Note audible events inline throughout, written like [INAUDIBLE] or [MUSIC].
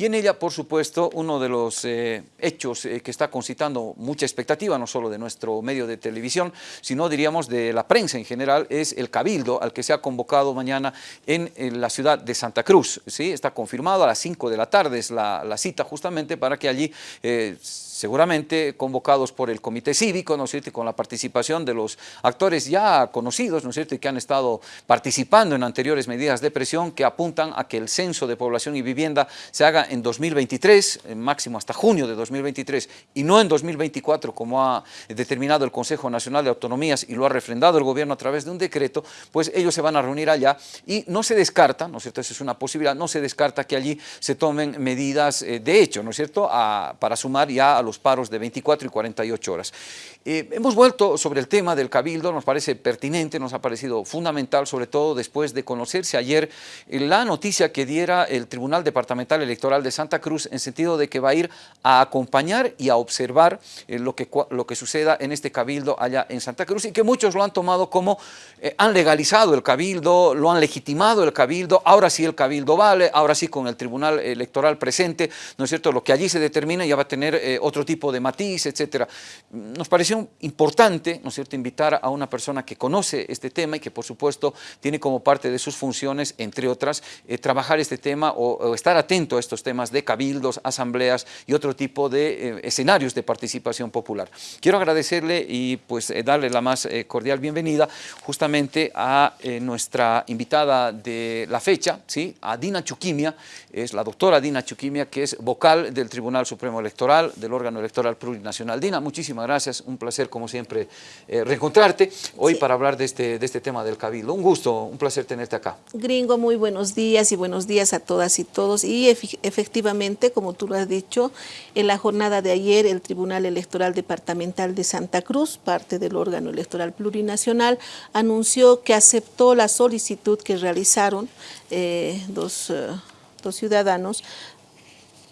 y en ella, por supuesto, uno de los eh, hechos eh, que está concitando mucha expectativa, no solo de nuestro medio de televisión, sino diríamos de la prensa en general, es el cabildo al que se ha convocado mañana en, la ciudad de Santa Cruz. ¿sí? Está confirmado a las 5 de la tarde, es la, cita justamente para que allí eh, seguramente convocados por el Comité Cívico, ¿no es cierto?, con la participación de los actores ya conocidos, ¿no es cierto?, y que han estado participando en anteriores medidas de presión que apuntan a que el censo de población y vivienda se haga en 2023, en máximo hasta junio de 2023, y no en 2024, como ha determinado el Consejo Nacional de Autonomías y lo ha refrendado el gobierno a través de un decreto, pues ellos se van a reunir allá y no se descarta, ¿no es cierto?, esa es una posibilidad, no se descarta que allí se tomen medidas eh, de hecho, ¿no es cierto?, para sumar ya a los los paros de 24 y 48 horas. Eh, hemos vuelto sobre el tema del cabildo, nos parece pertinente, nos ha parecido fundamental, sobre todo después de conocerse ayer eh, la noticia que diera el Tribunal Departamental Electoral de Santa Cruz en sentido de que va a ir a acompañar y a observar eh, lo, que, lo que suceda en este cabildo allá en Santa Cruz y que muchos lo han tomado como han legalizado el cabildo, lo han legitimado el cabildo, ahora sí el cabildo vale, ahora sí con el Tribunal Electoral presente, ¿no es cierto?, lo que allí se determina ya va a tener otro tipo de matiz, etcétera. Nos importante, ¿no es cierto?, invitar a una persona que conoce este tema y que, por supuesto, tiene como parte de sus funciones, entre otras, eh, trabajar este tema o, estar atento a estos temas de cabildos, asambleas y otro tipo de eh, escenarios de participación popular. Quiero agradecerle y pues eh, darle la más cordial bienvenida justamente a nuestra invitada de la fecha, ¿sí? a Dina Chuquimia, es la doctora Dina Chuquimia, que es vocal del Tribunal Supremo Electoral, del órgano electoral plurinacional. Dina, muchísimas gracias, un placer como siempre eh, reencontrarte hoy para hablar de este, de este tema del Cabildo. Un gusto, un placer tenerte acá. Gringo, muy buenos días y buenos días a todas y todos. Y efectivamente, como tú lo has dicho, en la jornada de ayer el Tribunal Electoral Departamental de Santa Cruz, parte del órgano electoral plurinacional, anunció que aceptó la solicitud que realizaron eh, dos, eh, dos ciudadanos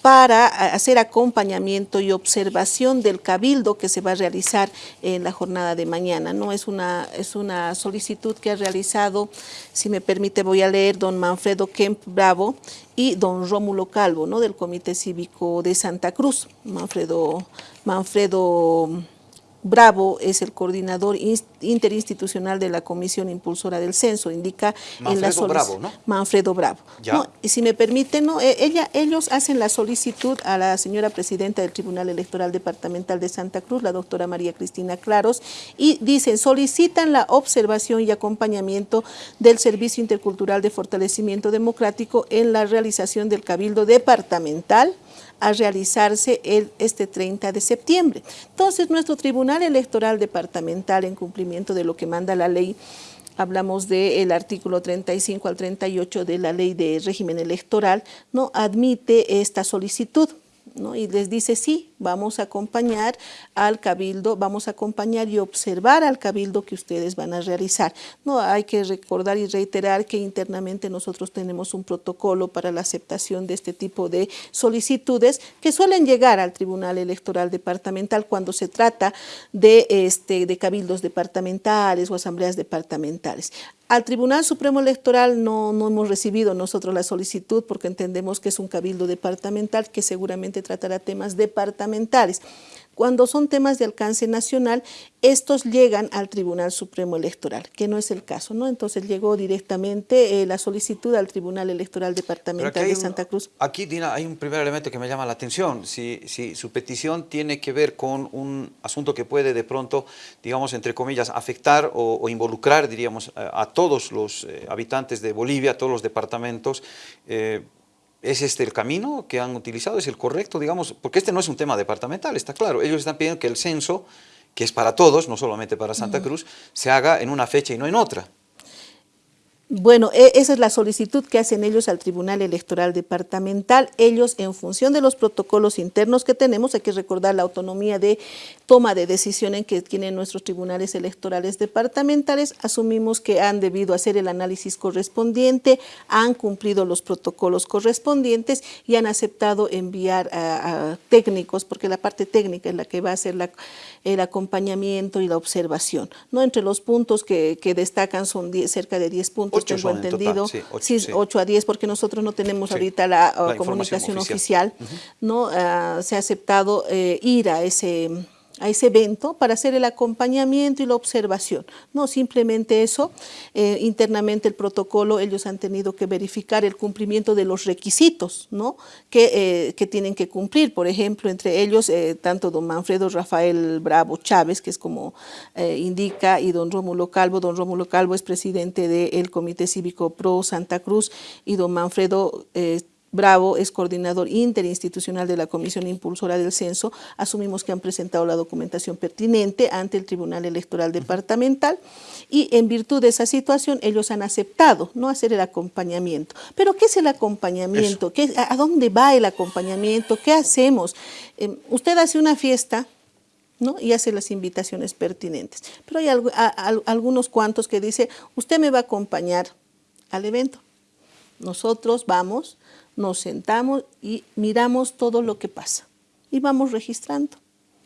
para hacer acompañamiento y observación del cabildo que se va a realizar en la jornada de mañana. ¿no? Es, una, es una solicitud que ha realizado, si me permite voy a leer, don Manfredo Kemp Bravo y don Rómulo Calvo, ¿no? del Comité Cívico de Santa Cruz. Manfredo, Manfredo Bravo es el coordinador interinstitucional de la Comisión Impulsora del Censo, indica en la Bravo, ¿no? Manfredo Bravo. y si me permite, no, e, ella, ellos hacen la solicitud a la señora presidenta del Tribunal Electoral Departamental de Santa Cruz, la doctora María Cristina Claros, y dicen, solicitan la observación y acompañamiento del Servicio Intercultural de Fortalecimiento Democrático en la realización del Cabildo Departamental a realizarse el, este 30 de septiembre. Entonces, nuestro Tribunal Electoral Departamental, en cumplimiento de lo que manda la ley, hablamos del artículo 35 al 38 de la ley de régimen electoral, no admite esta solicitud. ¿no? Y les dice, sí, vamos a acompañar al cabildo, vamos a acompañar y observar al cabildo que ustedes van a realizar. No hay que recordar y reiterar que internamente nosotros tenemos un protocolo para la aceptación de este tipo de solicitudes que suelen llegar al Tribunal Electoral Departamental cuando se trata de, este, de cabildos departamentales o asambleas departamentales. Al Tribunal Supremo Electoral no, no, hemos recibido nosotros la solicitud porque entendemos que es un cabildo departamental que seguramente tratará temas departamentales. Cuando son temas de alcance nacional, estos llegan al Tribunal Supremo Electoral, que no es el caso, ¿no? Entonces llegó directamente eh, la solicitud al Tribunal Electoral Departamental de Santa Cruz. Aquí, Dina, hay un primer elemento que me llama la atención. Si, si su petición tiene que ver con un asunto que puede de pronto, digamos, entre comillas, afectar o, involucrar, diríamos, a, todos los eh, habitantes de Bolivia, a todos los departamentos, eh, ¿Es este el camino que han utilizado? ¿Es el correcto, digamos? Porque este no es un tema departamental, está claro. Ellos están pidiendo que el censo, que es para todos, no solamente para Santa Cruz, se haga en una fecha y no en otra. Bueno, e, esa es la solicitud que hacen ellos al Tribunal Electoral Departamental. Ellos, en función de los protocolos internos que tenemos, hay que recordar la autonomía de toma de decisión en que tienen nuestros tribunales electorales departamentales, asumimos que han debido hacer el análisis correspondiente, han cumplido los protocolos correspondientes y han aceptado enviar a, técnicos, porque la parte técnica es la que va a hacer el acompañamiento y la observación. ¿no? Entre los puntos que, destacan son cerca de 10 puntos cientos, tengo entendido. sí, 8, a 10, porque nosotros no tenemos ahorita la, uh, comunicación oficial. ¿no? Ah, se ha aceptado eh, ir a ese a ese evento para hacer el acompañamiento y la observación. No simplemente eso, eh, internamente el protocolo ellos han tenido que verificar el cumplimiento de los requisitos ¿no? que, eh, que tienen que cumplir. Por ejemplo, entre ellos, eh, tanto don Manfredo Rafael Bravo Chávez, que es como indica, y don Rómulo Calvo. Don Rómulo Calvo es presidente del Comité Cívico Pro Santa Cruz y don Manfredo Bravo es coordinador interinstitucional de la Comisión Impulsora del Censo. Asumimos que han presentado la documentación pertinente ante el Tribunal Electoral Departamental y en virtud de esa situación ellos han aceptado no hacer el acompañamiento. Pero ¿qué es el acompañamiento? ¿Qué, a, dónde va el acompañamiento? ¿Qué hacemos? Em, usted hace una fiesta ¿no? y hace las invitaciones pertinentes. Pero hay algunos cuantos que dice, usted me va a acompañar al evento. Nosotros vamos nos sentamos y miramos todo lo que pasa y vamos registrando.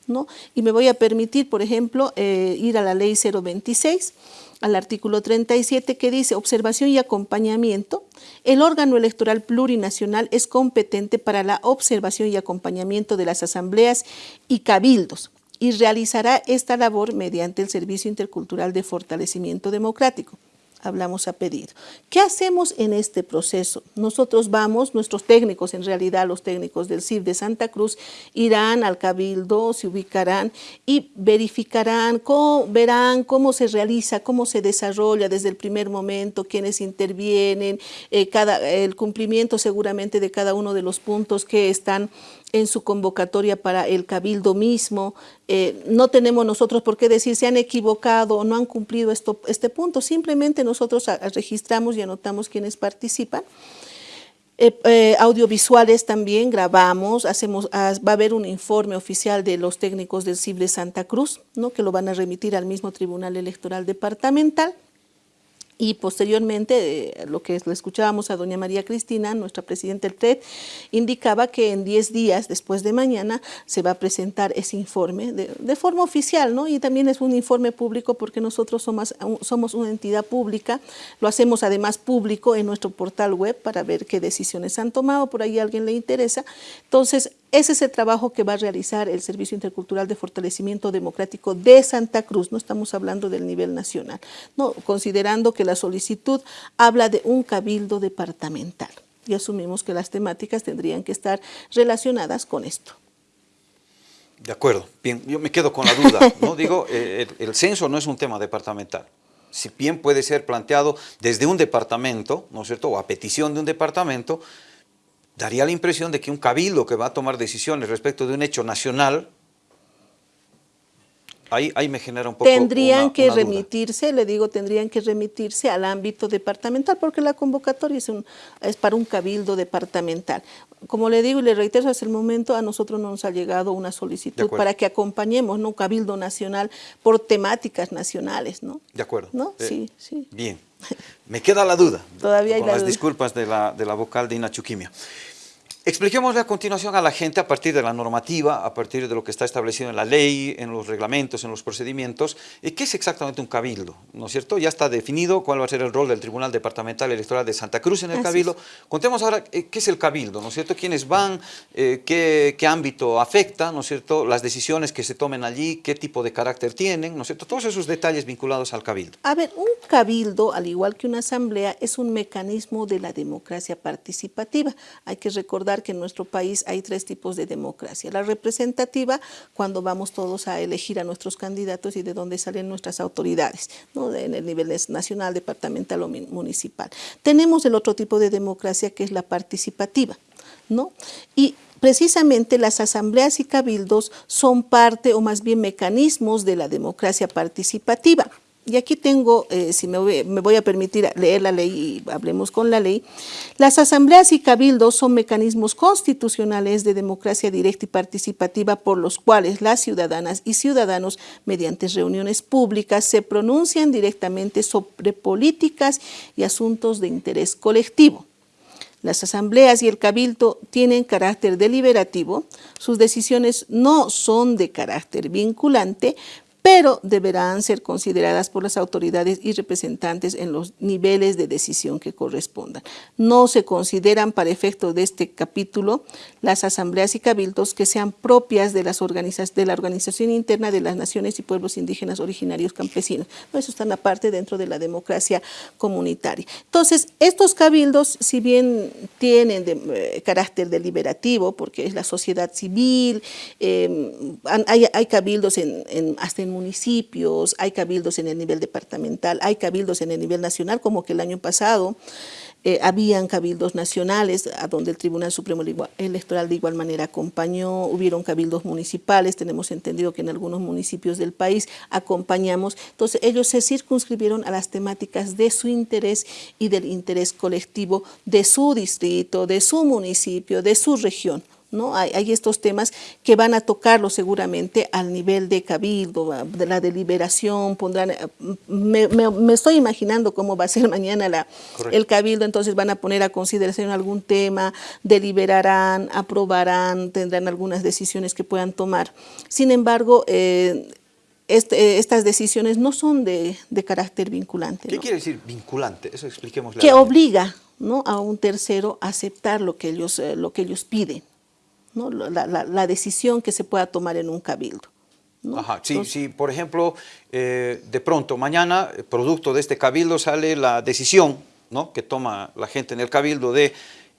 ¿no? Y me voy a permitir, por ejemplo, eh, ir a la ley 026, al artículo 37 que dice observación y acompañamiento. El órgano electoral plurinacional es competente para la observación y acompañamiento de las asambleas y cabildos y realizará esta labor mediante el Servicio Intercultural de Fortalecimiento Democrático hablamos a pedido. ¿Qué hacemos en este proceso? Nosotros vamos, nuestros técnicos, en realidad los técnicos del CIF de Santa Cruz, irán al cabildo, se ubicarán y verificarán, cómo, verán cómo se realiza, cómo se desarrolla desde el primer momento, quiénes intervienen, eh, cada, el cumplimiento seguramente de cada uno de los puntos que están en su convocatoria para el cabildo mismo. Eh, no tenemos nosotros por qué decir se han equivocado o no han cumplido esto, este punto. Simplemente nosotros registramos y anotamos quienes participan. Eh, eh, audiovisuales también grabamos, hacemos, ah, va a haber un informe oficial de los técnicos del CIB de Santa Cruz, ¿no? que lo van a remitir al mismo Tribunal Electoral Departamental y posteriormente, eh, lo que le escuchábamos a doña María Cristina, nuestra presidenta del TRED, indicaba que en 10 días después de mañana se va a presentar ese informe de, forma oficial, ¿no? Y también es un informe público porque nosotros somos, somos una entidad pública, lo hacemos además público en nuestro portal web para ver qué decisiones han tomado, por ahí a alguien le interesa. Entonces, ese es el trabajo que va a realizar el Servicio Intercultural de Fortalecimiento Democrático de Santa Cruz, no estamos hablando del nivel nacional, no, considerando que la solicitud habla de un cabildo departamental y asumimos que las temáticas tendrían que estar relacionadas con esto. De acuerdo, bien, yo me quedo con la duda, ¿no? [LAUGHS] Digo, eh, el, el censo no es un tema departamental, si bien puede ser planteado desde un departamento, ¿no es cierto?, o a petición de un departamento, daría la impresión de que un cabildo que va a tomar decisiones respecto de un hecho nacional, ahí, ahí me genera un poco Tendrían que remitirse, le digo, tendrían que remitirse al ámbito departamental, porque la convocatoria es, un, es para un cabildo departamental. Como le digo y le reitero, hasta el momento a nosotros no nos ha llegado una solicitud para que acompañemos ¿no? un cabildo nacional por temáticas nacionales. ¿no? De acuerdo. ¿No? Eh, sí, sí. Bien. Me queda la duda. [LAUGHS] Todavía hay con las disculpas de la, de la vocal de Inachuquimia. Expliquémosle a continuación a la gente a partir de la normativa, a partir de lo que está establecido en la ley, en los reglamentos, en los procedimientos, qué es exactamente un cabildo, ¿no es cierto? Ya está definido cuál va a ser el rol del Tribunal Departamental Electoral de Santa Cruz en el cabildo. Contemos ahora eh, qué es el cabildo, ¿no es cierto? ¿Quiénes van? Eh, qué, qué, ámbito afecta, ¿no es cierto? Las decisiones que se tomen allí, qué tipo de carácter tienen, ¿no es cierto? Todos esos detalles vinculados al cabildo. A ver, un cabildo, al igual que una asamblea, es un mecanismo de la democracia participativa. Hay que recordar que en nuestro país hay tres tipos de democracia. La representativa, cuando vamos todos a elegir a nuestros candidatos y de dónde salen nuestras autoridades, ¿no? en el nivel nacional, departamental o municipal. Tenemos el otro tipo de democracia que es la participativa. ¿no? Y precisamente las asambleas y cabildos son parte o más bien mecanismos de la democracia participativa. Y aquí tengo, eh, si me voy, a permitir leer la ley y hablemos con la ley, las asambleas y cabildos son mecanismos constitucionales de democracia directa y participativa por los cuales las ciudadanas y ciudadanos, mediante reuniones públicas, se pronuncian directamente sobre políticas y asuntos de interés colectivo. Las asambleas y el cabildo tienen carácter deliberativo, sus decisiones no son de carácter vinculante, pero deberán ser consideradas por las autoridades y representantes en los niveles de decisión que correspondan. No se consideran para efecto de este capítulo las asambleas y cabildos que sean propias de, las de la organización interna de las naciones y pueblos indígenas originarios campesinos. Eso está aparte dentro de la democracia comunitaria. Entonces, estos cabildos, si bien tienen eh, carácter deliberativo, porque es la sociedad civil, eh, hay, cabildos en, hasta en municipios, hay cabildos en el nivel departamental, hay cabildos en el nivel nacional, como que el año pasado eh, habían cabildos nacionales, a donde el Tribunal Supremo Electoral de igual manera acompañó, hubieron cabildos municipales, tenemos entendido que en algunos municipios del país acompañamos, entonces ellos se circunscribieron a las temáticas de su interés y del interés colectivo de su distrito, de su municipio, de su región. ¿No? Hay, estos temas que van a tocarlo seguramente al nivel de cabildo, de la deliberación, pondrán, eh, me, estoy imaginando cómo va a ser [LAUGHS] mañana la, el cabildo, entonces van a poner a consideración algún tema, deliberarán, aprobarán, tendrán algunas decisiones que puedan tomar. Sin embargo, eh, este, estas decisiones no son de, carácter vinculante. ¿Qué quiere decir vinculante? Eso expliquemos. Que obliga ¿no? a un tercero a aceptar lo que ellos, eh, lo que ellos piden la, decisión que se pueda tomar en un cabildo. Ajá, sí, por ejemplo, eh, de pronto mañana, producto de este cabildo, sale la decisión ¿no? que toma la gente en el cabildo de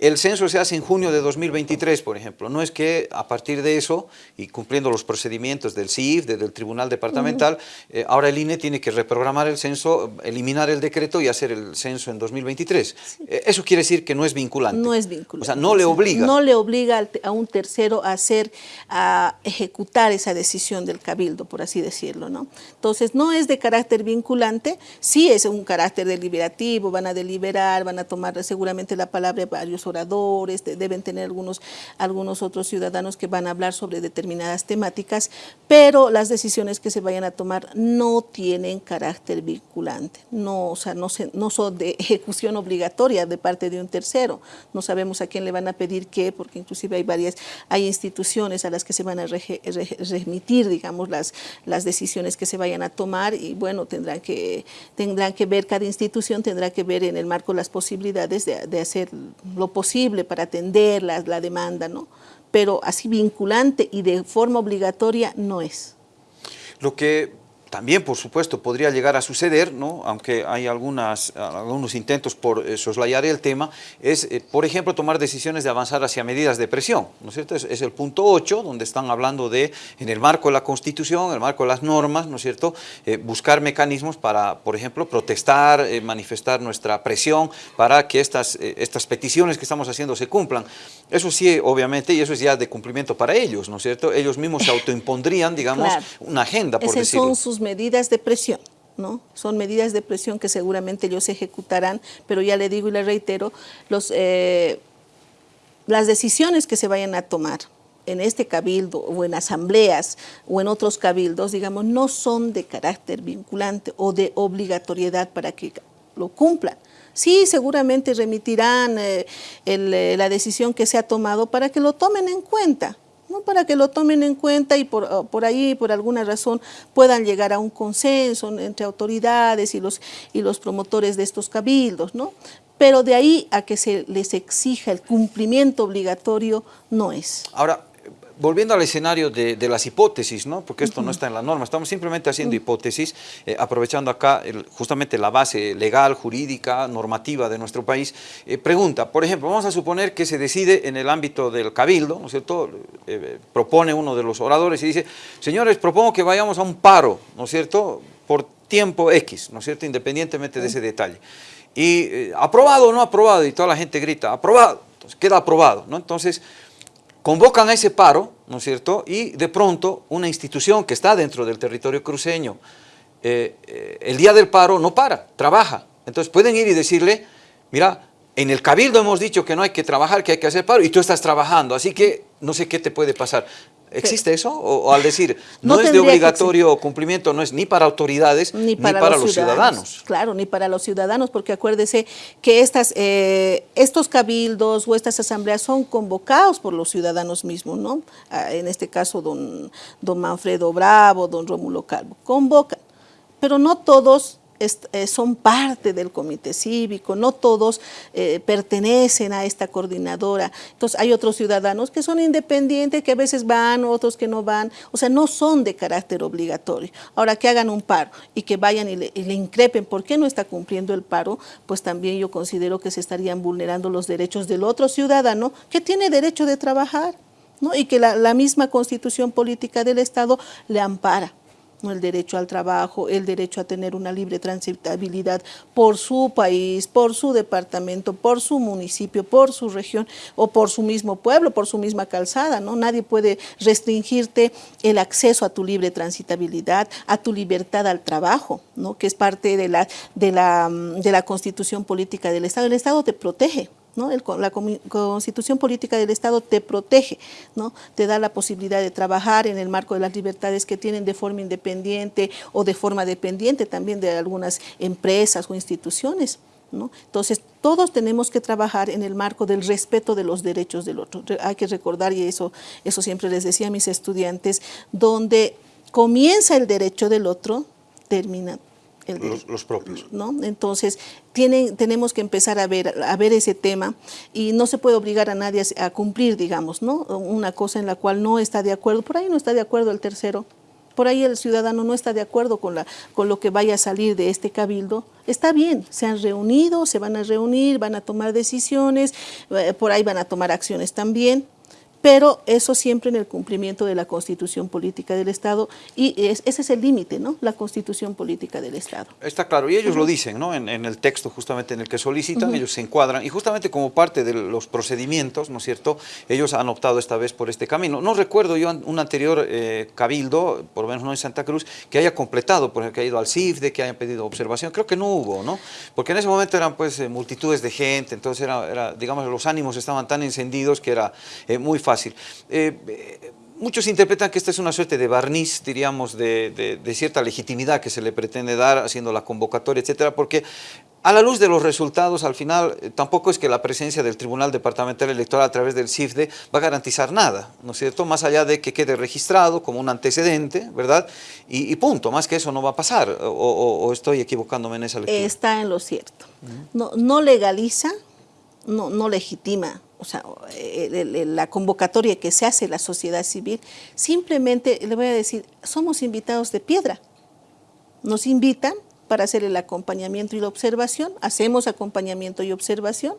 el censo se hace en junio de 2023, por ejemplo. No es que a partir de eso, y cumpliendo los procedimientos del CIF, del Tribunal Departamental, eh, ahora el INE tiene que reprogramar el censo, eliminar el decreto y hacer el censo en 2023. Eh, eso quiere decir que no es vinculante. No es vinculante. O sea, no le obliga. No le obliga a un tercero a hacer, a ejecutar esa decisión del cabildo, por así decirlo, ¿no? Entonces, no es de carácter vinculante, sí es un carácter deliberativo, van a deliberar, van a tomar seguramente la palabra varios deben tener algunos, algunos otros ciudadanos que van a hablar sobre determinadas temáticas, pero las decisiones que se vayan a tomar no tienen carácter vinculante, no, o sea, no, se, no son de ejecución obligatoria de parte de un tercero, no sabemos a quién le van a pedir qué, porque inclusive hay varias, hay instituciones a las que se van a remitir, digamos, las, las decisiones que se vayan a tomar y bueno, tendrán que, tendrán que ver, cada institución tendrá que ver en el marco las posibilidades de, de hacer lo posible para atender la, la demanda, ¿no? pero así vinculante y de forma obligatoria no es. Lo que también, por supuesto, podría llegar a suceder, ¿no? aunque hay algunas, algunos intentos por eh, soslayar el tema, es, eh, por ejemplo, tomar decisiones de avanzar hacia medidas de presión. ¿no es cierto? Es, el punto 8, donde están hablando de, en el marco de la Constitución, en el marco de las normas, ¿no es cierto?, eh, buscar mecanismos para, por ejemplo, protestar, manifestar nuestra presión para que estas, estas peticiones que estamos haciendo se cumplan. Eso sí, obviamente, y eso es ya de cumplimiento para ellos, ¿no es cierto? Ellos mismos se autoimpondrían, digamos, una agenda, por decirlo medidas de presión. ¿no? Son medidas de presión que seguramente ellos ejecutarán, pero ya le digo y le reitero, los, eh, las decisiones que se vayan a tomar en este cabildo o en asambleas o en otros cabildos, digamos, no son de carácter vinculante o de obligatoriedad para que lo cumplan. Sí, seguramente remitirán eh, eh, la decisión que se ha tomado para que lo tomen en cuenta, para que lo tomen en cuenta y por, por, ahí, por alguna razón, puedan llegar a un consenso entre autoridades y los, y los promotores de estos cabildos, ¿no? Pero de ahí a que se les exija el cumplimiento obligatorio, no es. Ahora, volviendo al escenario de, las hipótesis, ¿no? porque esto no está en la norma, estamos simplemente haciendo hipótesis, eh, aprovechando acá justamente la base legal, jurídica, normativa de nuestro país. Eh, pregunta, por ejemplo, vamos a suponer que se decide en el ámbito del cabildo, ¿no es cierto? Eh, propone uno de los oradores y dice, señores, propongo que vayamos a un paro, ¿no es cierto?, por tiempo X, ¿no es cierto?, independientemente de ese detalle. Y aprobado o no aprobado, y toda la gente grita, aprobado, entonces queda aprobado, ¿no? Entonces, convocan a ese paro, ¿no es cierto? Y de pronto una institución que está dentro del territorio cruceño, eh, eh, el día del paro no para, trabaja. Entonces pueden ir y decirle, mira, en el cabildo hemos dicho que no hay que trabajar, que hay que hacer paro, y tú estás trabajando, así que no sé qué te puede pasar. ¿Existe eso? O, al decir, no, es de obligatorio cumplimiento, no es ni para autoridades ni para, los, ciudadanos. Claro, ni para los ciudadanos, porque acuérdese que estas, eh, estos cabildos o estas asambleas son convocados por los ciudadanos mismos, ¿no? Ah, en este caso, don, don Manfredo Bravo, don Rómulo Calvo, convocan, pero no todos son parte del comité cívico, no todos eh, pertenecen a esta coordinadora. Entonces hay otros ciudadanos que son independientes, que a veces van, otros que no van, o sea, no son de carácter obligatorio. Ahora que hagan un paro y que vayan y le, increpen por qué no está cumpliendo el paro, pues también yo considero que se estarían vulnerando los derechos del otro ciudadano que tiene derecho de trabajar. ¿no? y que la misma constitución política del Estado le ampara el derecho al trabajo, el derecho a tener una libre transitabilidad por su país, por su departamento, por su municipio, por su región o por su mismo pueblo, por su misma calzada. ¿no? Nadie puede restringirte el acceso a tu libre transitabilidad, a tu libertad al trabajo, ¿no? que es parte de la, de la, de la constitución política del Estado. El Estado te protege. ¿No? la constitución política del Estado te protege, ¿no? te da la posibilidad de trabajar en el marco de las libertades que tienen de forma independiente o de forma dependiente también de algunas empresas o instituciones. Entonces, todos tenemos que trabajar en el marco del respeto de los derechos del otro. Hay que recordar, y eso, eso siempre les decía a mis estudiantes, donde comienza el derecho del otro, termina los, propios. ¿no? Entonces, tienen, tenemos que empezar a ver, a ver ese tema y no se puede obligar a nadie a, cumplir, digamos, ¿no? una cosa en la cual no está de acuerdo. Por ahí no está de acuerdo el tercero. Por ahí el ciudadano no está de acuerdo con, la, con lo que vaya a salir de este cabildo. Está bien, se han reunido, se van a reunir, van a tomar decisiones, eh, por ahí van a tomar acciones también pero eso siempre en el cumplimiento de la Constitución Política del Estado y ese es el límite, ¿no? La Constitución Política del Estado. Está claro, y ellos lo dicen, ¿no? En, el texto justamente en el que solicitan, ellos se encuadran y justamente como parte de los procedimientos, ¿no es cierto? Ellos han optado esta vez por este camino. No recuerdo yo un anterior eh, cabildo, por lo menos no en Santa Cruz, que haya completado, por ejemplo, que haya ido al CIFDE, que haya pedido observación, creo que no hubo, ¿no? Porque en ese momento eran pues eh, multitudes de gente, entonces era, digamos, los ánimos estaban tan encendidos que era eh, muy fácil fácil. Eh, muchos interpretan que esta es una suerte de barniz, diríamos, de, cierta legitimidad que se le pretende dar haciendo la convocatoria, etcétera, porque a la luz de los resultados, al final, eh, tampoco es que la presencia del Tribunal Departamental Electoral a través del CIFDE va a garantizar nada, ¿no es cierto? Más allá de que quede registrado como un antecedente, ¿verdad? Y, punto, más que eso no va a pasar, o, estoy equivocándome en esa lectura. Está en lo cierto. no, no legaliza, no, no legitima o sea, la convocatoria que se hace la sociedad civil, simplemente le voy a decir, somos invitados de piedra. Nos invitan para hacer el acompañamiento y la observación, hacemos acompañamiento y observación,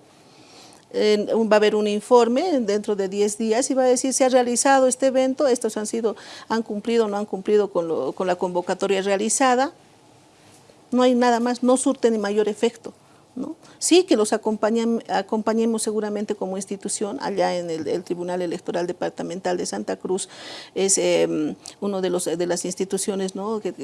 va a haber un informe dentro de 10 días y va a decir se ha realizado este evento, estos han sido, han cumplido o no han cumplido con, con la convocatoria realizada, no hay nada más, no surte ni mayor efecto. Sí, que los acompañemos seguramente como institución, allá en el, Tribunal Electoral Departamental de Santa Cruz, es eh, uno de, los, de las instituciones ¿no? que,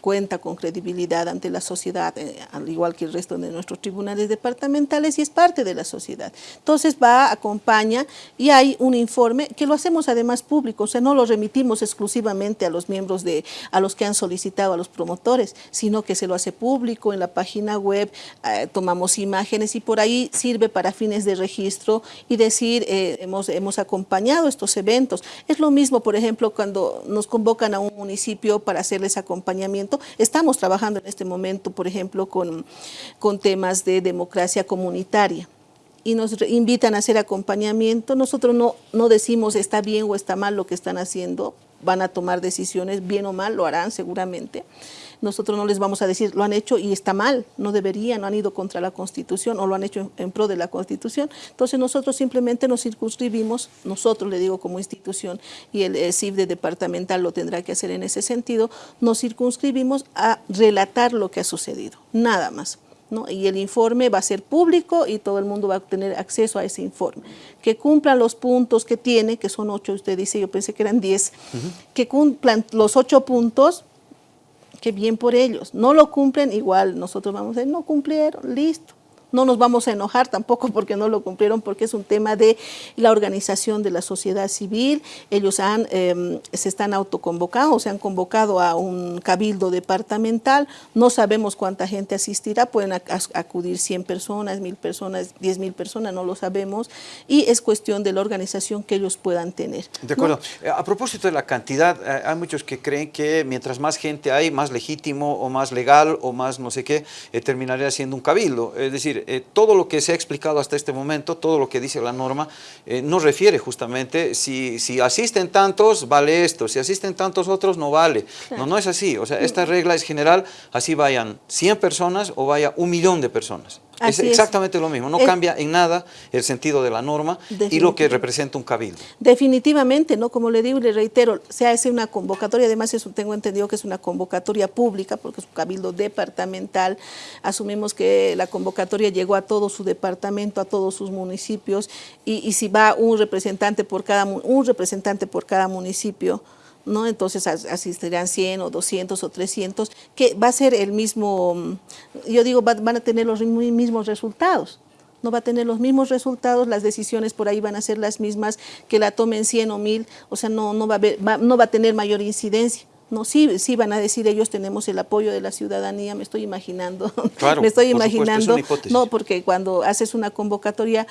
cuenta con credibilidad ante la sociedad, eh, al igual que el resto de nuestros tribunales departamentales, y es parte de la sociedad. Entonces va, acompaña, y hay un informe que lo hacemos además público, o sea, no lo remitimos exclusivamente a los miembros de, a los que han solicitado, a los promotores, sino que se lo hace público en la página web, eh, tomamos imágenes y por ahí sirve para fines de registro y decir, eh, hemos, hemos acompañado estos eventos. Es lo mismo, por ejemplo, cuando nos convocan a un municipio para hacerles acompañamiento. Estamos trabajando en este momento, por ejemplo, con, con temas de democracia comunitaria y nos invitan a hacer acompañamiento. Nosotros no, no decimos está bien o está mal lo que están haciendo, van a tomar decisiones, bien o mal, lo harán seguramente nosotros no les vamos a decir lo han hecho y está mal, no deberían, no han ido contra la Constitución o lo han hecho en, pro de la Constitución. Entonces nosotros simplemente nos circunscribimos, nosotros le digo como institución y el, el CIF de departamental lo tendrá que hacer en ese sentido, nos circunscribimos a relatar lo que ha sucedido, nada más. ¿No? y el informe va a ser público y todo el mundo va a tener acceso a ese informe. Que cumplan los puntos que tiene, que son ocho, usted dice, yo pensé que eran diez, que cumplan los ocho puntos que bien por ellos. No lo cumplen, igual nosotros vamos a decir, no cumplieron, listo. No nos vamos a enojar tampoco porque no lo cumplieron, porque es un tema de la organización de la sociedad civil. Ellos em, se están autoconvocando, se han convocado a un cabildo departamental. No sabemos cuánta gente asistirá, pueden acudir 100 personas, 1000 personas, 10 mil personas, no lo sabemos. Y es cuestión de la organización que ellos puedan tener. De acuerdo. Eh, a propósito de la cantidad, eh, hay muchos que creen que mientras más gente hay, más legítimo o más legal o más no sé qué, eh, terminaría siendo un cabildo. Es decir, eh, todo lo que se ha explicado hasta este momento, todo lo que dice la norma, eh, no refiere justamente, si, si asisten tantos, vale esto, si asisten tantos otros, no vale. No, no es así. O sea, esta regla es general, así vayan 100 personas o vaya un millón de personas es exactamente lo mismo, no cambia en nada el sentido de la norma y lo que representa un cabildo. Definitivamente, ¿no? como le digo y le reitero, se hace una convocatoria, además eso tengo entendido que es una convocatoria pública porque es un cabildo departamental, asumimos que la convocatoria llegó a todo su departamento, a todos sus municipios y, si va un representante por cada, un representante por cada municipio, ¿no? Entonces asistirán 100 o 200 o 300, que va a ser el mismo, mm, yo digo, van a tener los mismos resultados no va a tener los mismos resultados, las decisiones por ahí van a ser las mismas, que la tomen 100 o 1000, o sea, no, no, va, a no va a tener mayor incidencia. No, sí, sí van a decir ellos tenemos el apoyo de la ciudadanía, me estoy imaginando, [LAUGHS] me estoy imaginando, no, porque cuando haces una convocatoria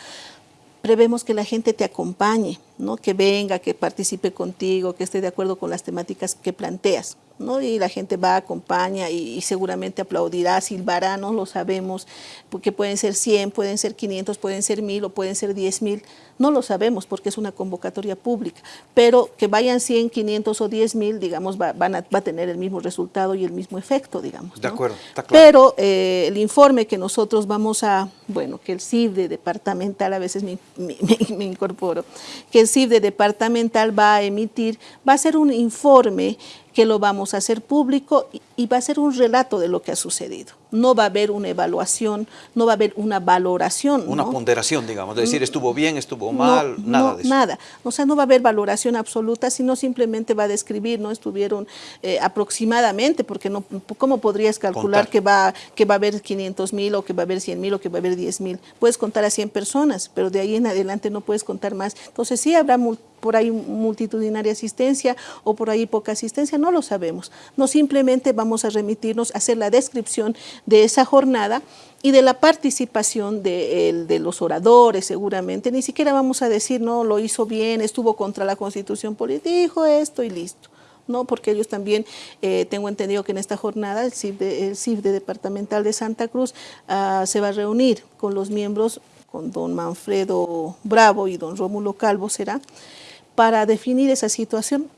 prevemos que la gente te acompañe, ¿no? que venga, que participe contigo, que esté de acuerdo con las temáticas que planteas. ¿no? Y la gente va, acompaña y, seguramente aplaudirá, silbará, no lo sabemos, porque pueden ser 100, pueden ser 500, pueden ser 1000 o pueden ser 10 mil, no lo sabemos porque es una convocatoria pública, pero que vayan 100, 500 o 10 mil, digamos, va, van a, va a tener el mismo resultado y el mismo efecto, digamos. De acuerdo, está claro. Pero eh, el informe que nosotros vamos a, bueno, que el CIF departamental, a veces me, me [LAUGHS] incorporo, que de departamental va a emitir, va a ser un informe que lo vamos a hacer público y va a ser un relato de lo que ha sucedido. No va a haber una evaluación, no va a haber una valoración. Una ponderación, digamos, de decir estuvo bien, estuvo mal, nada de eso. Nada, o sea, no va a haber valoración absoluta, sino simplemente va a describir, ¿no? Estuvieron eh, aproximadamente, porque no, ¿cómo podrías calcular que va, que va a haber 500 mil o que va a haber 100 mil o que va a haber 10 mil? Puedes contar a 100 personas, pero de ahí en adelante no puedes contar más. Entonces sí habrá por ahí multitudinaria asistencia o por ahí poca asistencia, no lo sabemos. No simplemente vamos a remitirnos a hacer la descripción de esa jornada y de la participación de, de, los oradores seguramente, ni siquiera vamos a decir, no, lo hizo bien, estuvo contra la constitución política, dijo esto y listo. No, porque ellos también, eh, tengo entendido que en esta jornada el CIF, de, el CIF de Departamental de Santa Cruz ah, se va a reunir con los miembros, con don Manfredo Bravo y don Rómulo Calvo será, para definir esa situación,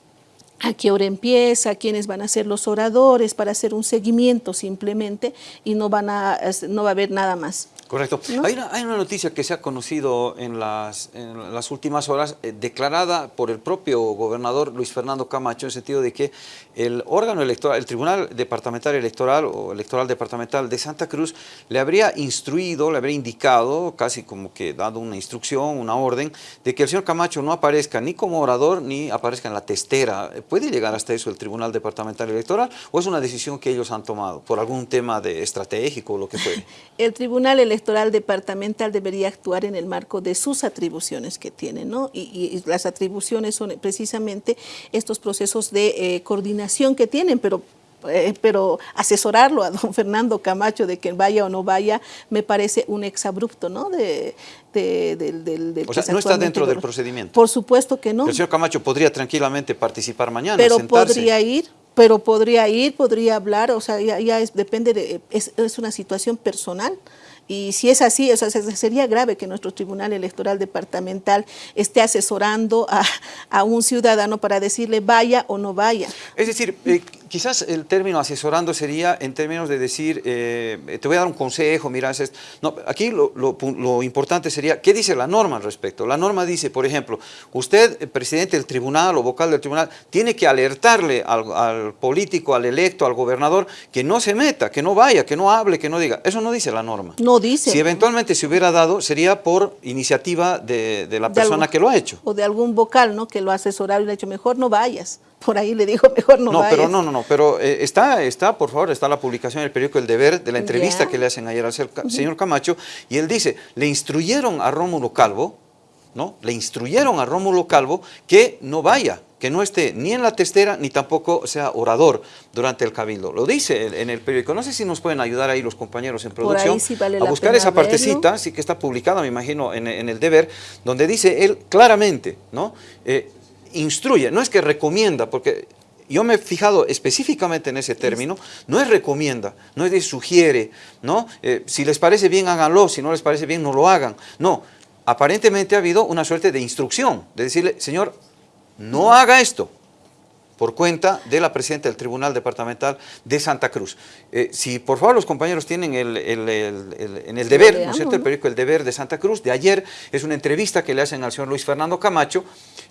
a qué hora empieza, quiénes van a ser los oradores, para hacer un seguimiento simplemente y no, van a, no va a haber nada más. Correcto. Hay, una, noticia que se ha conocido en las, en las últimas horas, eh, declarada por el propio gobernador Luis Fernando Camacho, en el sentido de que el órgano electoral, el Tribunal Departamental Electoral o Electoral Departamental de Santa Cruz, le habría instruido, le habría indicado, casi como que dado una instrucción, una orden, de que el señor Camacho no aparezca ni como orador ni aparezca en la testera. ¿Puede llegar hasta eso el Tribunal Departamental Electoral o es una decisión que ellos han tomado por algún tema de estratégico o lo que fuere? [LAUGHS] El Tribunal Electoral electoral departamental debería actuar en el marco de sus atribuciones que tiene, ¿no? Y, las atribuciones son precisamente estos procesos de eh, coordinación que tienen, pero eh, pero asesorarlo a don [LAUGHS] Fernando Camacho de que vaya o no vaya me parece un exabrupto, ¿no? De, del, o sea, no está dentro del procedimiento. Por supuesto que no. El señor Camacho podría tranquilamente participar mañana, Pero podría ir, pero podría ir, podría hablar, o sea, ya, depende de, es, es una situación personal. Y si es así, o sería grave que nuestro Tribunal Electoral Departamental esté asesorando a, a un ciudadano para decirle vaya o no vaya. Es decir, eh, quizás el término asesorando sería en términos de decir, eh, te voy a dar un consejo, mira, es no, aquí lo, lo, importante sería, ¿qué dice la norma al respecto? La norma dice, por ejemplo, usted, presidente del tribunal o vocal del tribunal, tiene que alertarle al, al político, al electo, al gobernador, que no se meta, que no vaya, que no hable, que no diga. Eso no dice la norma. No dice. Si eventualmente se hubiera dado, sería por iniciativa de, la persona que lo ha hecho. O de algún vocal, ¿no? Que lo ha asesorado y le ha dicho, mejor no vayas. Por ahí le dijo, mejor no No, pero no, no, no, pero eh, está, está, por favor, está la publicación en el periódico El Deber de la entrevista que le hacen ayer al señor Camacho, y él dice, le instruyeron a Rómulo Calvo, ¿no? Le instruyeron a Rómulo Calvo que no vaya, que no esté ni en la testera ni tampoco sea orador durante el cabildo. Lo dice en el periódico. No sé si nos pueden ayudar ahí los compañeros en producción a buscar esa partecita, sí que está publicada, me imagino, en, el deber, donde dice él claramente, ¿no? Eh, instruye, no es que recomienda, porque yo me he fijado específicamente en ese término, no es recomienda, no es de sugiere, ¿no? Eh, si les parece bien háganlo, si no les parece bien no lo hagan, no, aparentemente ha habido una suerte de instrucción, de decirle, señor, no haga esto por cuenta de la presidenta del Tribunal Departamental de Santa Cruz. Eh, si por favor los compañeros tienen el, en el deber, ¿no es cierto? El periódico El Deber de Santa Cruz, de ayer, es una entrevista que le hacen al señor Luis Fernando Camacho,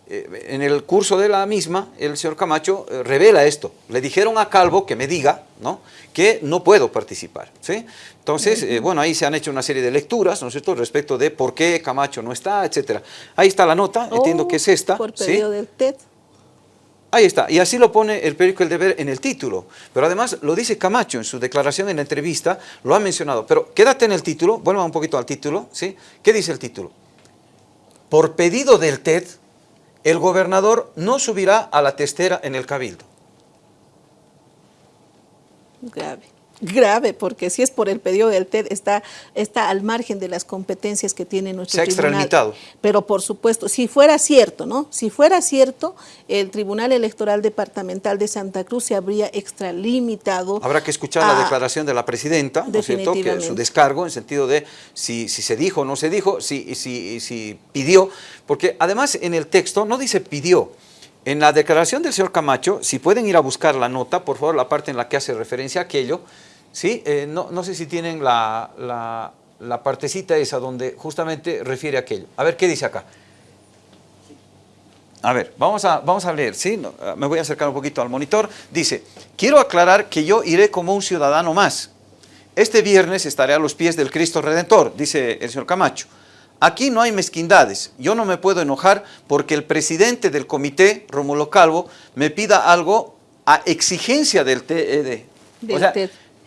eh, en el curso de la misma, el señor Camacho eh, revela esto. Le dijeron a Calvo que me diga ¿no? que no puedo participar. ¿sí? Entonces, bueno, ahí se han hecho una serie de lecturas, ¿no es cierto?, respecto de por qué Camacho no está, etcétera. Ahí está la nota, entiendo oh, que es esta. Por pedido del TED. Ahí está, y así lo pone el periódico El Deber en el título, pero además lo dice Camacho en su declaración en la entrevista, lo ha mencionado, pero quédate en el título, vuelva un poquito al título, ¿sí? ¿Qué dice el título? Por pedido del TED, el gobernador no subirá a la testera en el cabildo. Grave grave, porque si es por el pedido del TED, está, está al margen de las competencias que tiene nuestro Se ha extralimitado. Pero por supuesto, si fuera cierto, ¿no? Si fuera cierto, el Tribunal Electoral Departamental de Santa Cruz se habría extralimitado. Habrá que escuchar la declaración de la presidenta, ¿no es cierto? Que su descargo, en sentido de si, si se dijo o no se dijo, si, si, si pidió, porque además en el texto no dice pidió, en la declaración del señor Camacho, si pueden ir a buscar la nota, por favor, la parte en la que hace referencia a aquello, ¿sí? Eh, no, no, sé si tienen la, la, partecita esa donde justamente refiere a aquello. A ver, ¿qué dice acá? A ver, vamos a, vamos a leer, ¿sí? me voy a acercar un poquito al monitor. Dice, quiero aclarar que yo iré como un ciudadano más. Este viernes estaré a los pies del Cristo Redentor, dice el señor Camacho. Aquí no hay mezquindades. Yo no me puedo enojar porque el presidente del comité, Rómulo Calvo, me pida algo a exigencia del TED. o sea,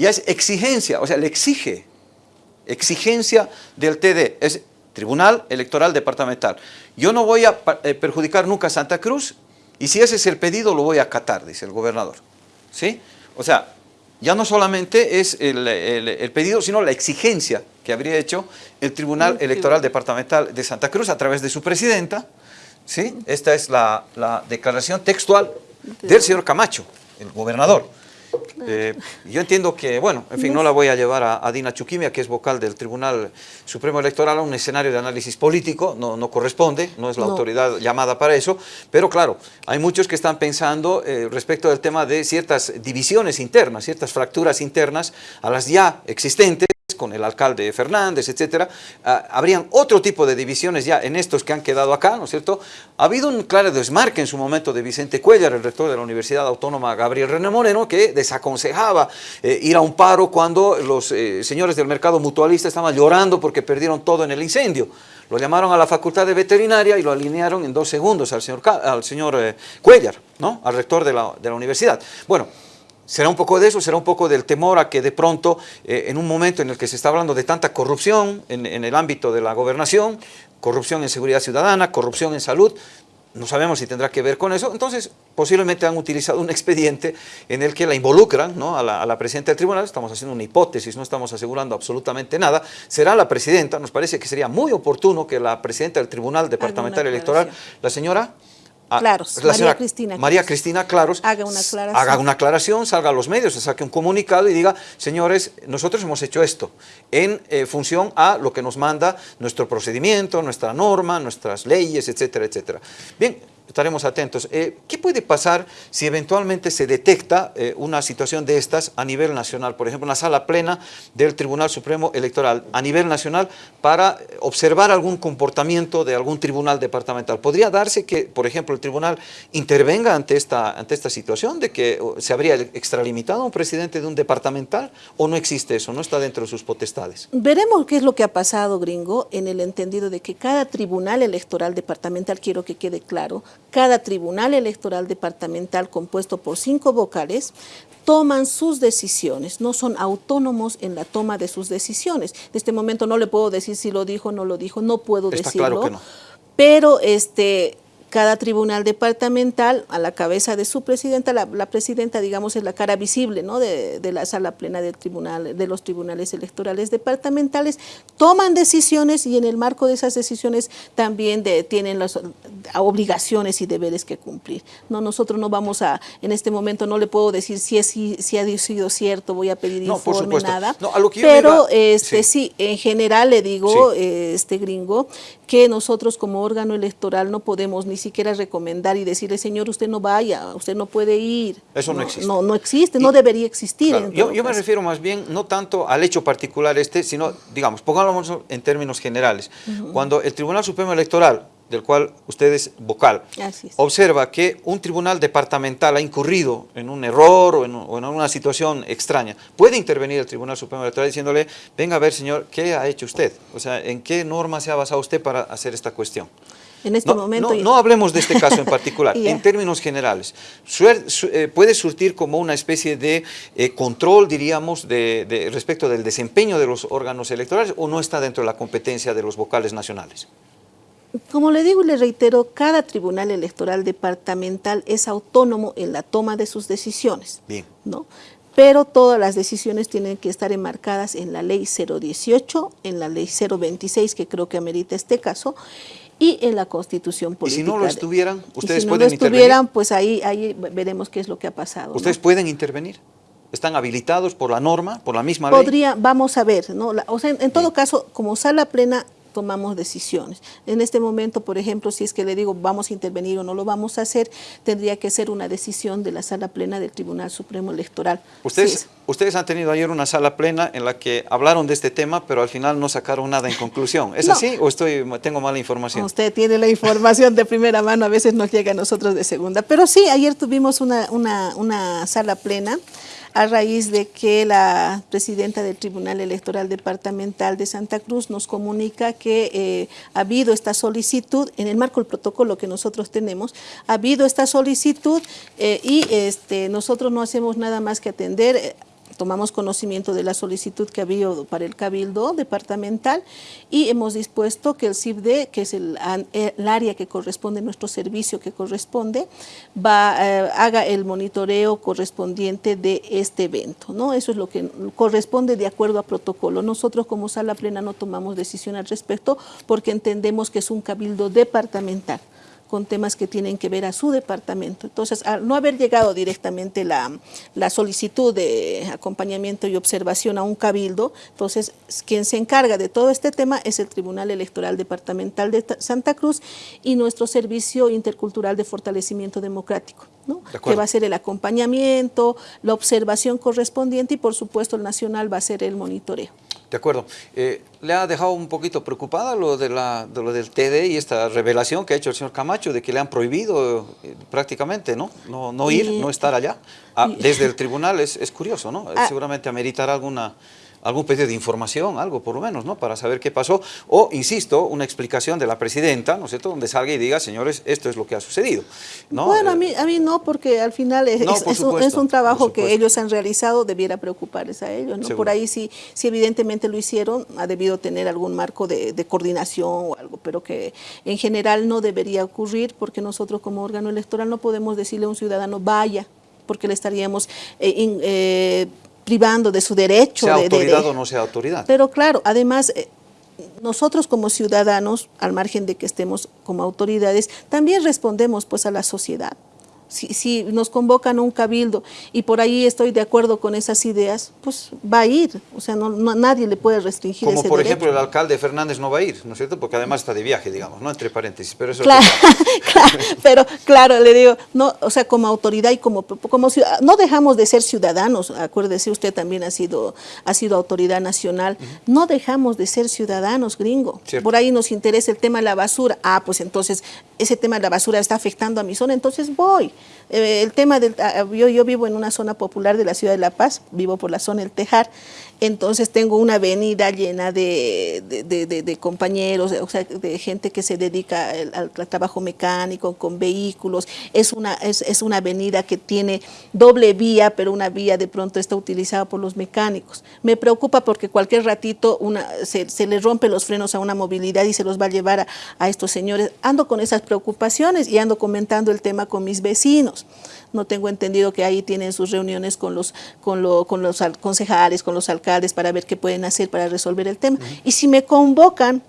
ya es exigencia, o sea, le exige. Exigencia del TD, es Tribunal Electoral Departamental. Yo no voy a eh, perjudicar nunca a Santa Cruz y si ese es el pedido lo voy a acatar, dice el gobernador. ¿Sí? O sea, ya no solamente es el, pedido, sino la exigencia que habría hecho el Tribunal Electoral Departamental de Santa Cruz a través de su presidenta. ¿sí? Esta es la, declaración textual del señor Camacho, el gobernador. Eh, yo entiendo que, bueno, en fin, no la voy a llevar a, Dina Chuquimia, que es vocal del Tribunal Supremo Electoral, a un escenario de análisis político, no, no corresponde, no es la autoridad llamada para eso, pero claro, hay muchos que están pensando eh, respecto del tema de ciertas divisiones internas, ciertas fracturas internas a las ya existentes, con el alcalde Fernández, etcétera, ah, habrían otro tipo de divisiones ya en estos que han quedado acá, ¿no es cierto? Ha habido un claro desmarque en su momento de Vicente Cuellar, el rector de la Universidad Autónoma Gabriel René Moreno, que desaconsejaba eh, ir a un paro cuando los eh, señores del mercado mutualista estaban llorando porque perdieron todo en el incendio. Lo llamaron a la facultad de veterinaria y lo alinearon en dos segundos al señor, al señor eh, Cuellar, ¿no? al rector de la, de la universidad. Bueno, Será un poco de eso, será un poco del temor a que de pronto, eh, en un momento en el que se está hablando de tanta corrupción en, el ámbito de la gobernación, corrupción en seguridad ciudadana, corrupción en salud, no sabemos si tendrá que ver con eso, entonces posiblemente han utilizado un [LAUGHS] expediente en el que la involucran ¿no? a, la, a, la, presidenta del tribunal, estamos haciendo una hipótesis, no estamos asegurando absolutamente nada, será la presidenta, nos parece que sería muy oportuno que la presidenta del Tribunal Departamental Electoral, la señora Ah, Claros, María Cristina. María Cristina Claros. Haga una aclaración. Haga una aclaración, salga a los medios, saque un comunicado y diga, señores, nosotros hemos hecho esto en eh, función a lo que nos manda nuestro procedimiento, nuestra norma, nuestras leyes, etcétera, etcétera. Bien, estaremos atentos. Eh, ¿Qué puede pasar si eventualmente se detecta eh, una situación de estas a nivel nacional? Por ejemplo, una sala plena del Tribunal Supremo Electoral a nivel nacional para observar algún comportamiento de algún tribunal departamental. ¿Podría darse que, por ejemplo, el tribunal intervenga ante esta, ante esta situación de que se habría extralimitado un presidente de un departamental o no existe eso, no está dentro de sus potestades? Veremos qué es lo que ha pasado, gringo, en el entendido de que cada tribunal electoral departamental, quiero que quede claro, cada tribunal electoral departamental compuesto por cinco vocales toman sus decisiones, no son autónomos en la toma de sus decisiones. En este momento no le puedo decir si lo dijo o no lo dijo, no puedo decirlo. Pero este, cada tribunal departamental, a la cabeza de su presidenta, la, presidenta, digamos, es la cara visible ¿no? de, la sala plena del tribunal, de los tribunales electorales departamentales, toman decisiones y en el marco de esas decisiones también tienen las obligaciones y deberes que cumplir. No, nosotros no vamos a, en este momento no le puedo decir si, es, si, ha sido cierto, voy a pedir informe, nada, pero este, sí. en general le digo, este gringo, que nosotros como órgano electoral no podemos ni siquiera recomendar y decirle, señor, usted no vaya, usted no puede ir. Eso no, existe. No, no existe, no debería existir. yo, yo me refiero más bien, no tanto al hecho particular este, sino, digamos, pongámoslo en términos generales. Cuando el Tribunal Supremo Electoral del cual usted es vocal, observa que un tribunal departamental ha incurrido en un error o en, o en, una situación extraña, puede intervenir el Tribunal Supremo Electoral diciéndole, venga a ver señor, ¿qué ha hecho usted? O sea, ¿en qué norma se ha basado usted para hacer esta cuestión? En este no, momento... No, hablemos de este caso en particular, [LAUGHS] en términos generales. Eh, ¿Puede surtir como una especie de eh, control, diríamos, de, respecto del desempeño de los órganos electorales o no está dentro de la competencia de los vocales nacionales? Como le digo y le reitero, cada tribunal electoral departamental es autónomo en la toma de sus decisiones. Bien. ¿no? pero todas las decisiones tienen que estar enmarcadas en la ley 018, en la ley 026, que creo que amerita este caso, y en la constitución política. ¿Y si no lo estuvieran, ustedes si no lo estuvieran, pues ahí, ahí veremos qué es lo que ha pasado. ¿Ustedes pueden intervenir? ¿Están habilitados por la norma, por la misma ley? Podría, vamos a ver, ¿no? o sea, en, todo caso, como sala plena tomamos decisiones. En este momento, por ejemplo, si es que le digo vamos a intervenir o no lo vamos a hacer, tendría que ser una decisión de la sala plena del Tribunal Supremo Electoral. Ustedes, ustedes han tenido ayer una sala plena en la que hablaron de este tema, pero al final no sacaron nada en conclusión. ¿Es así o estoy, tengo mala información? Usted tiene la información de primera mano, a veces nos llega a nosotros de segunda. Pero sí, ayer tuvimos una, una, una sala plena a raíz de que la presidenta del Tribunal Electoral Departamental de Santa Cruz nos comunica que eh, ha habido esta solicitud, en el marco del protocolo que nosotros tenemos, ha habido esta solicitud eh, y este, nosotros no hacemos nada más que atender eh, tomamos conocimiento de la solicitud que había para el Cabildo departamental y hemos dispuesto que el CIBD, que es el, área que corresponde, nuestro servicio que corresponde, eh, haga el monitoreo correspondiente de este evento. ¿no? Eso es lo que corresponde de acuerdo a protocolo. Nosotros como sala plena no tomamos decisión al respecto porque entendemos que es un cabildo departamental con temas que tienen que ver a su departamento. Entonces, al no haber llegado directamente la, solicitud de acompañamiento y observación a un cabildo, entonces quien se encarga de todo este tema es el Tribunal Electoral Departamental de Santa Cruz y nuestro Servicio Intercultural de Fortalecimiento Democrático, ¿no? que va a ser el acompañamiento, la observación correspondiente y por supuesto el nacional va a ser el monitoreo. De acuerdo. Eh, ¿Le ha dejado un poquito preocupada lo, de, la, lo del TD y esta revelación que ha hecho el señor Camacho de que le han prohibido eh, prácticamente ¿no? No, no ir, no estar allá? Ah, desde el tribunal es, es curioso, ¿no? Ah. Seguramente ameritará alguna algún pedido de información, algo por lo menos, ¿no? Para saber qué pasó. O, insisto, una explicación de la presidenta, ¿no es cierto?, donde salga y diga, señores, esto es lo que ha sucedido. ¿no? Bueno, a, mí, a mí no, porque al final es, un, trabajo que ellos han realizado, debiera preocuparles a ellos, ¿no? Por ahí sí, sí evidentemente lo hicieron, ha debido tener algún marco de, coordinación o algo, pero que en general no debería ocurrir porque nosotros como órgano electoral no podemos decirle a un ciudadano vaya, porque le estaríamos eh, eh, privando de su derecho. Sea de, autoridad o no sea autoridad. Pero claro, además, eh, nosotros como ciudadanos, al margen de que estemos como autoridades, también respondemos pues a la sociedad si, nos convocan a un cabildo y por ahí estoy de acuerdo con esas ideas, pues va a ir, o sea, no, nadie le puede restringir Como por ejemplo el alcalde Fernández no va a ir, ¿no es cierto? Porque además está de viaje, digamos, ¿no? Entre paréntesis, pero eso... Claro, [LAUGHS] claro pero claro, le digo, no, o sea, como autoridad y como, como no dejamos de ser ciudadanos, acuérdese, usted también ha sido, ha sido autoridad nacional, no dejamos de ser ciudadanos, gringo. Por ahí nos interesa el tema de la basura, ah, pues entonces ese tema de la basura está afectando a mi zona, entonces voy el tema del, ah, yo, yo vivo en una zona popular de la ciudad de La Paz, vivo por la zona del Tejar, entonces tengo una avenida llena de, compañeros, o sea, de gente que se dedica al, trabajo mecánico, con vehículos, es una, es, es, una avenida que tiene doble vía, pero una vía de pronto está utilizada por los mecánicos. Me preocupa porque cualquier ratito una, se, se le rompe los frenos a una movilidad y se los va a llevar a, a estos señores. Ando con esas preocupaciones y ando comentando el tema con mis vecinos no tengo entendido que ahí tienen sus reuniones con los, con, con los concejales, con los alcaldes para ver qué pueden hacer para resolver el tema. Y si me convocan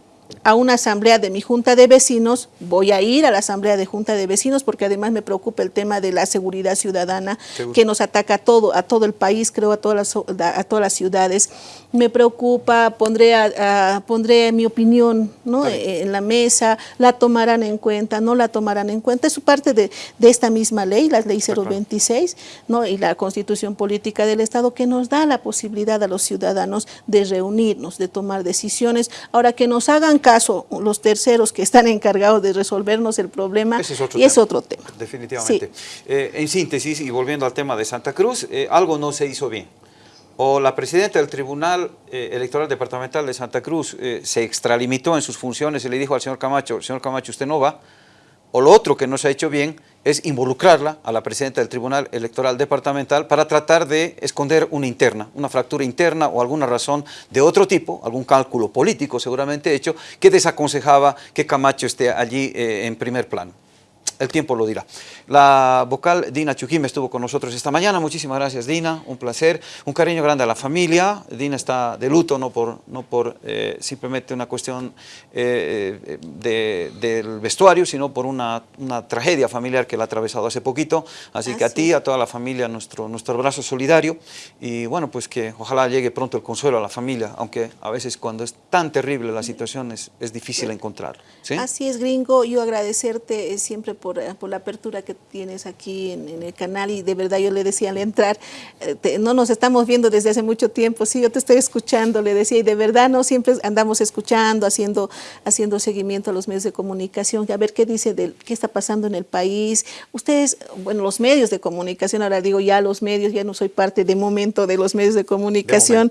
a una asamblea de mi junta de vecinos, voy a ir a la asamblea de junta de vecinos porque además me preocupa el tema de la seguridad ciudadana que nos ataca a todo, a todo el país, creo a todas las, a todas las ciudades. Me preocupa, pondré, a, pondré mi opinión ¿no? en la mesa, la tomarán en cuenta, no la tomarán en cuenta. Es parte de, de esta misma ley, la ley 026 ¿no? y la constitución política del Estado que nos da la posibilidad a los ciudadanos de reunirnos, de tomar decisiones. Ahora que nos hagan caso los terceros que están encargados de resolvernos el problema y es otro tema. Definitivamente. Eh, en síntesis, y volviendo al tema de Santa Cruz, eh, algo no se hizo bien. O la presidenta del Tribunal eh, Electoral Departamental de Santa Cruz se extralimitó en sus funciones y le dijo al señor Camacho, señor Camacho, usted no va, o lo otro que no se ha hecho bien es involucrarla a la presidenta del Tribunal Electoral Departamental para tratar de esconder una interna, una fractura interna o alguna razón de otro tipo, algún cálculo político seguramente hecho, que desaconsejaba que Camacho esté allí eh, en primer plano el tiempo lo dirá. La vocal Dina Chujim estuvo con nosotros esta mañana, muchísimas gracias Dina, un placer, un cariño grande a la familia, Dina está de luto, no por, no por eh, simplemente una cuestión eh, del vestuario, sino por una, una, tragedia familiar que la ha atravesado hace poquito, así que a ti, a toda la familia, nuestro, nuestro abrazo solidario. Y bueno, pues que ojalá llegue pronto el consuelo a la familia, aunque a veces cuando es tan terrible la situación es, es difícil encontrar. Así es, gringo, yo agradecerte siempre por eh, por, la apertura que tienes aquí en, el canal y de verdad yo le decía al entrar, eh, no nos estamos viendo desde hace mucho tiempo, sí, yo te estoy escuchando, le decía, y de verdad no siempre andamos escuchando, haciendo, haciendo seguimiento a los medios de comunicación, a ver qué dice de qué está pasando en el país. Ustedes, bueno, los medios de comunicación, ahora digo ya los medios, ya no soy parte de momento de los medios de comunicación,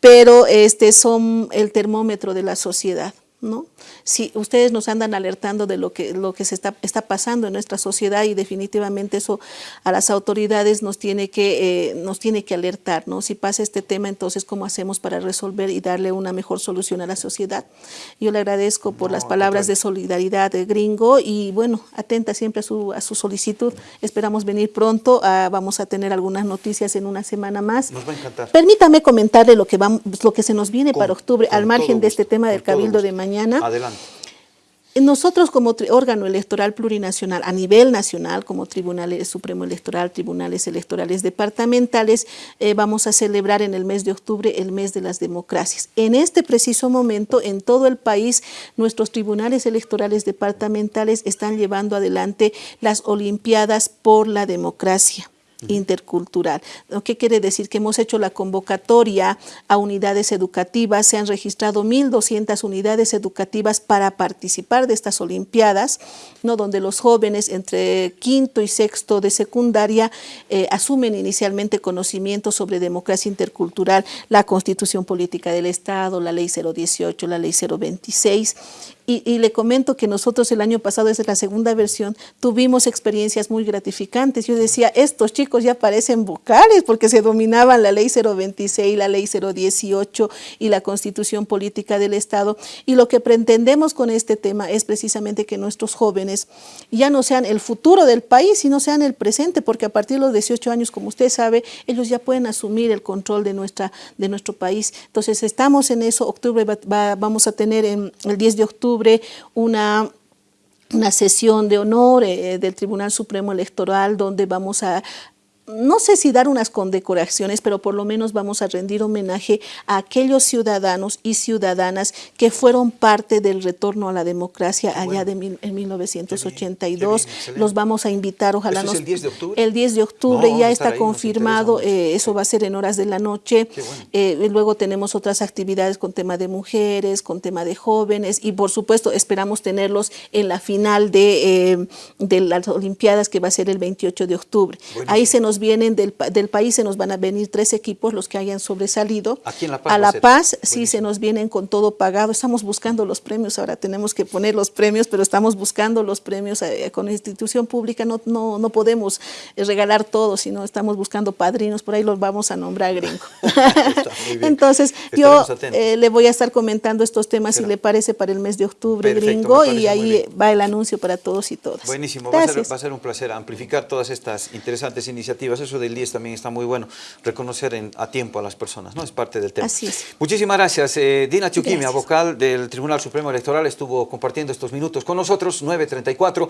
pero este, son el termómetro de la sociedad. ¿No? Si ustedes nos andan alertando de lo que, lo que se está, está pasando en nuestra sociedad y definitivamente eso a las autoridades nos tiene que, eh, nos tiene que alertar, ¿no? Si pasa este tema, entonces, ¿cómo hacemos para resolver y darle una mejor solución a la sociedad? Yo le agradezco por las palabras de solidaridad de Gringo y, bueno, atenta siempre a su, a su solicitud. Esperamos venir pronto, ah, vamos a tener algunas noticias en una semana más. Nos va a encantar. Permítame comentarle lo que, vamos, lo que se nos viene para octubre, al margen de este tema del Cabildo de mañana Adelante. Nosotros como órgano electoral plurinacional a nivel nacional, como Tribunal Supremo Electoral, Tribunales Electorales Departamentales, eh, vamos a celebrar en el mes de octubre el mes de las democracias. En este preciso momento, en todo el país, nuestros tribunales electorales departamentales están llevando adelante las Olimpiadas por la Democracia intercultural. ¿Qué quiere decir? Que hemos hecho la convocatoria a unidades educativas, se han registrado 1.200 unidades educativas para participar de estas Olimpiadas, ¿no? donde los jóvenes entre quinto y sexto de secundaria eh, asumen inicialmente conocimientos sobre democracia intercultural, la constitución política del Estado, la ley 018, la ley 026 y, le comento que nosotros el año pasado, desde la segunda versión, tuvimos experiencias muy gratificantes. Yo decía, estos chicos ya parecen vocales porque se dominaban la ley 026, la ley 018 y la constitución política del Estado. Y lo que pretendemos con este tema es precisamente que nuestros jóvenes ya no sean el futuro del país, sino sean el presente, porque a partir de los 18 años, como usted sabe, ellos ya pueden asumir el control de, nuestra, de nuestro país. Entonces estamos en eso, octubre vamos a tener en, el 10 de octubre una una sesión de honor eh, del Tribunal Supremo Electoral donde vamos a no sé si dar unas condecoraciones, pero por lo menos vamos a rendir homenaje a aquellos ciudadanos y ciudadanas que fueron parte del retorno a la democracia allá de en 1982. Los vamos a invitar, ojalá nos... Es el 10 de octubre? El 10 de octubre ya está confirmado, eh, eso va a ser en horas de la noche. Eh, luego tenemos otras actividades con tema de mujeres, con tema de jóvenes y por supuesto esperamos tenerlos en la final de, eh, de las Olimpiadas que va a ser el 28 de octubre. Ahí se nos vienen del, del, país, se nos van a venir tres equipos, los que hayan sobresalido. Aquí en La Paz. A La Paz, sí, se nos vienen con todo pagado. Estamos buscando los premios, ahora tenemos que poner los premios, pero estamos buscando los premios eh, con institución pública. No, no, no podemos eh, regalar todo, sino estamos buscando padrinos, por ahí los vamos a nombrar gringo. [LAUGHS] Entonces, yo eh, le voy a estar comentando estos temas, si le parece, para el mes de octubre, gringo, y ahí va el anuncio para todos y todas. Buenísimo, va a, ser, va a ser un placer amplificar todas estas interesantes iniciativas eso del 10 también está muy bueno, reconocer a tiempo a las personas, ¿no? Es parte del tema. Así es. Muchísimas gracias. Eh, Dina Chuquimia, vocal del Tribunal Supremo Electoral, estuvo compartiendo estos minutos con nosotros, 9.34.